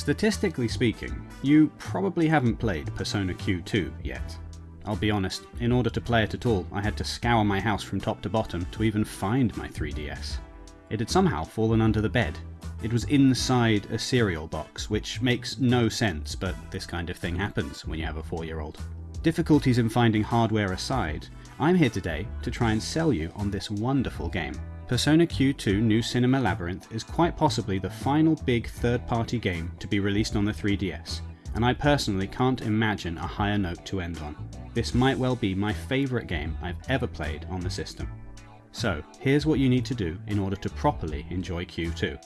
Statistically speaking, you probably haven't played Persona Q2 yet. I'll be honest, in order to play it at all, I had to scour my house from top to bottom to even find my 3DS. It had somehow fallen under the bed. It was inside a cereal box, which makes no sense, but this kind of thing happens when you have a 4 year old. Difficulties in finding hardware aside, I'm here today to try and sell you on this wonderful game. Persona Q2 New Cinema Labyrinth is quite possibly the final big third party game to be released on the 3DS, and I personally can't imagine a higher note to end on. This might well be my favourite game I've ever played on the system. So, here's what you need to do in order to properly enjoy Q2.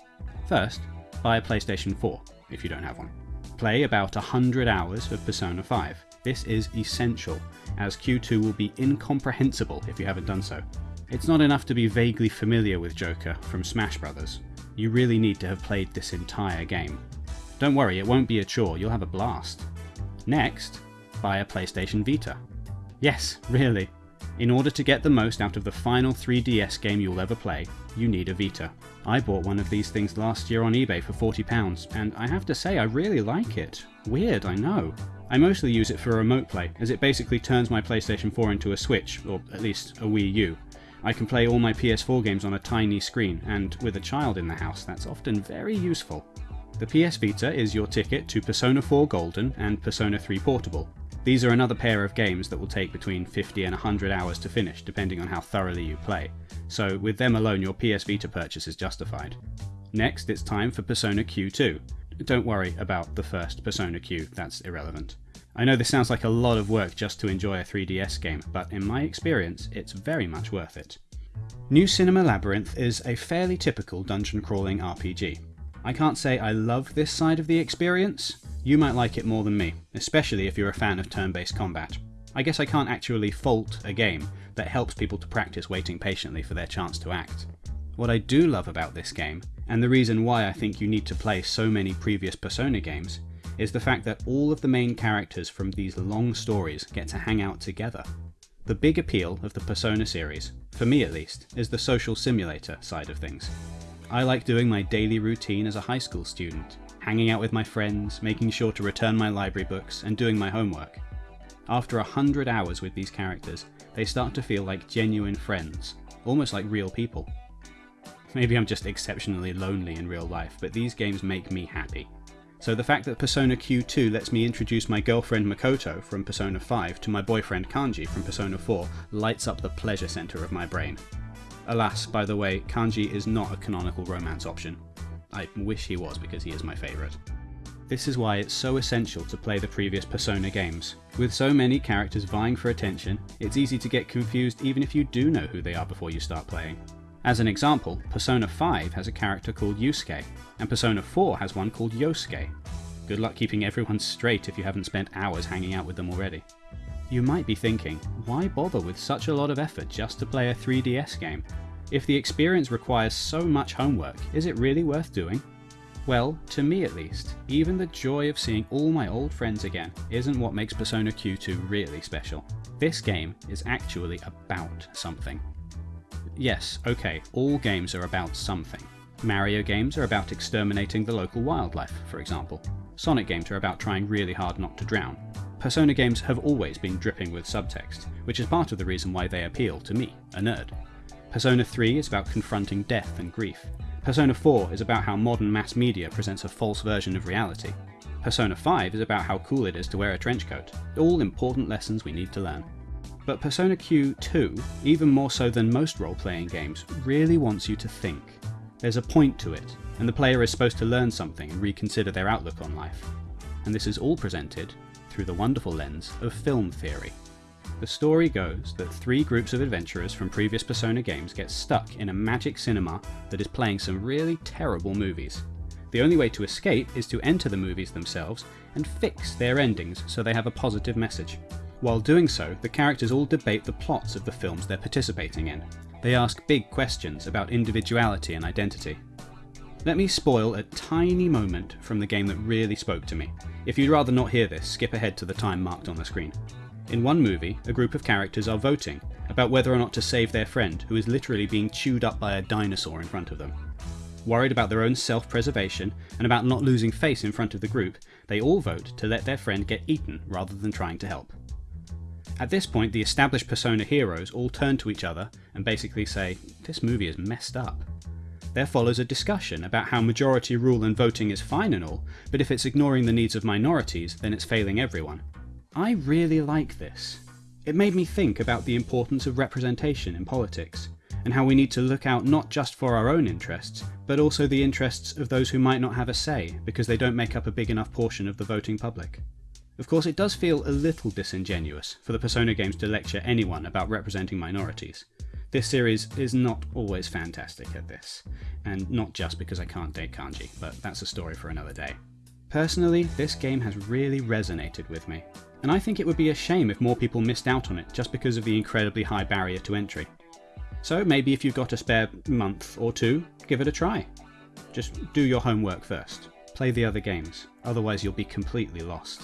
First, buy a PlayStation 4 if you don't have one. Play about 100 hours of Persona 5. This is essential, as Q2 will be incomprehensible if you haven't done so. It's not enough to be vaguely familiar with Joker from Smash Bros. You really need to have played this entire game. Don't worry, it won't be a chore, you'll have a blast. Next, buy a PlayStation Vita. Yes, really. In order to get the most out of the final 3DS game you'll ever play, you need a Vita. I bought one of these things last year on eBay for £40, and I have to say I really like it. Weird, I know. I mostly use it for remote play, as it basically turns my PlayStation 4 into a Switch, or at least a Wii U. I can play all my PS4 games on a tiny screen, and with a child in the house, that's often very useful. The PS Vita is your ticket to Persona 4 Golden and Persona 3 Portable, these are another pair of games that will take between 50 and 100 hours to finish, depending on how thoroughly you play, so with them alone your PS Vita purchase is justified. Next, it's time for Persona Q2. Don't worry about the first Persona Q, that's irrelevant. I know this sounds like a lot of work just to enjoy a 3DS game, but in my experience, it's very much worth it. New Cinema Labyrinth is a fairly typical dungeon crawling RPG. I can't say I love this side of the experience, you might like it more than me, especially if you're a fan of turn-based combat. I guess I can't actually fault a game that helps people to practice waiting patiently for their chance to act. What I do love about this game, and the reason why I think you need to play so many previous Persona games, is the fact that all of the main characters from these long stories get to hang out together. The big appeal of the Persona series, for me at least, is the social simulator side of things. I like doing my daily routine as a high school student, hanging out with my friends, making sure to return my library books, and doing my homework. After a hundred hours with these characters, they start to feel like genuine friends, almost like real people. Maybe I'm just exceptionally lonely in real life, but these games make me happy. So the fact that Persona Q2 lets me introduce my girlfriend Makoto from Persona 5 to my boyfriend Kanji from Persona 4 lights up the pleasure centre of my brain. Alas, by the way, Kanji is not a canonical romance option. I wish he was because he is my favourite. This is why it's so essential to play the previous Persona games. With so many characters vying for attention, it's easy to get confused even if you do know who they are before you start playing. As an example, Persona 5 has a character called Yusuke, and Persona 4 has one called Yosuke. Good luck keeping everyone straight if you haven't spent hours hanging out with them already. You might be thinking, why bother with such a lot of effort just to play a 3DS game? If the experience requires so much homework, is it really worth doing? Well, to me at least, even the joy of seeing all my old friends again isn't what makes Persona Q2 really special. This game is actually about something. Yes, okay, all games are about something. Mario games are about exterminating the local wildlife, for example. Sonic games are about trying really hard not to drown. Persona games have always been dripping with subtext, which is part of the reason why they appeal to me, a nerd. Persona 3 is about confronting death and grief. Persona 4 is about how modern mass media presents a false version of reality. Persona 5 is about how cool it is to wear a trench coat. All important lessons we need to learn. But Persona Q2, even more so than most role-playing games, really wants you to think. There's a point to it, and the player is supposed to learn something and reconsider their outlook on life. And this is all presented through the wonderful lens of film theory. The story goes that three groups of adventurers from previous Persona games get stuck in a magic cinema that is playing some really terrible movies. The only way to escape is to enter the movies themselves and fix their endings so they have a positive message. While doing so, the characters all debate the plots of the films they're participating in. They ask big questions about individuality and identity. Let me spoil a tiny moment from the game that really spoke to me. If you'd rather not hear this, skip ahead to the time marked on the screen. In one movie, a group of characters are voting about whether or not to save their friend who is literally being chewed up by a dinosaur in front of them. Worried about their own self preservation and about not losing face in front of the group, they all vote to let their friend get eaten rather than trying to help. At this point, the established Persona heroes all turn to each other and basically say, This movie is messed up. There follows a discussion about how majority rule and voting is fine and all, but if it's ignoring the needs of minorities, then it's failing everyone. I really like this. It made me think about the importance of representation in politics, and how we need to look out not just for our own interests, but also the interests of those who might not have a say because they don't make up a big enough portion of the voting public. Of course, it does feel a little disingenuous for the Persona games to lecture anyone about representing minorities. This series is not always fantastic at this, and not just because I can't date kanji, but that's a story for another day. Personally, this game has really resonated with me, and I think it would be a shame if more people missed out on it just because of the incredibly high barrier to entry. So maybe if you've got a spare month or two, give it a try. Just do your homework first. Play the other games, otherwise you'll be completely lost.